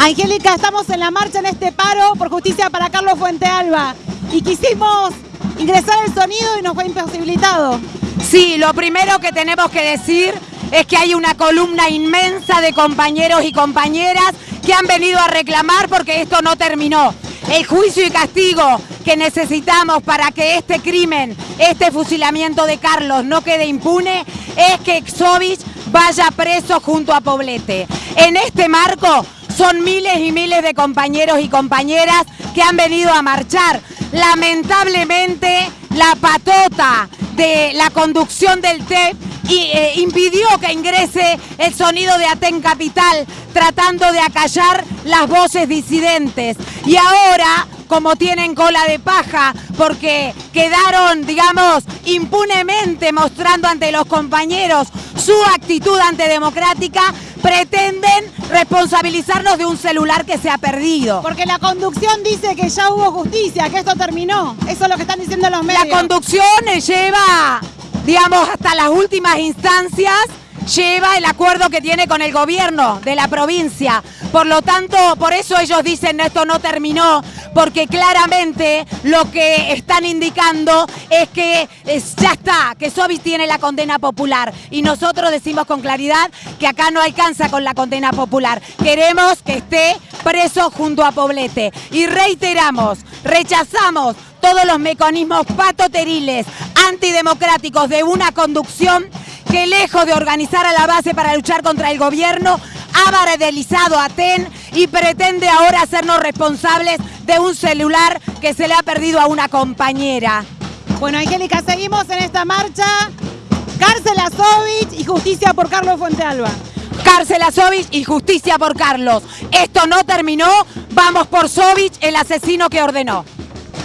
Angélica, estamos en la marcha en este paro por justicia para Carlos Fuentealba y quisimos ingresar el sonido y nos fue imposibilitado. Sí, lo primero que tenemos que decir es que hay una columna inmensa de compañeros y compañeras que han venido a reclamar porque esto no terminó. El juicio y castigo que necesitamos para que este crimen, este fusilamiento de Carlos no quede impune, es que Exovich vaya preso junto a Poblete. En este marco son miles y miles de compañeros y compañeras que han venido a marchar. Lamentablemente, la patota de la conducción del TEP eh, impidió que ingrese el sonido de Aten Capital, tratando de acallar las voces disidentes. Y ahora, como tienen cola de paja, porque quedaron, digamos, impunemente mostrando ante los compañeros su actitud antidemocrática, pretenden responsabilizarnos de un celular que se ha perdido. Porque la conducción dice que ya hubo justicia, que esto terminó. Eso es lo que están diciendo los medios. La conducción lleva, digamos, hasta las últimas instancias lleva el acuerdo que tiene con el gobierno de la provincia. Por lo tanto, por eso ellos dicen esto no terminó, porque claramente lo que están indicando es que ya está, que Sobis tiene la condena popular. Y nosotros decimos con claridad que acá no alcanza con la condena popular. Queremos que esté preso junto a Poblete. Y reiteramos, rechazamos todos los mecanismos patoteriles, antidemocráticos de una conducción que lejos de organizar a la base para luchar contra el gobierno, ha bardelizado a TEN y pretende ahora hacernos responsables de un celular que se le ha perdido a una compañera. Bueno, Angélica, seguimos en esta marcha. Cárcel a Sovich y justicia por Carlos Fuentealba. Cárcel a Sovich y justicia por Carlos. Esto no terminó, vamos por Sovich, el asesino que ordenó.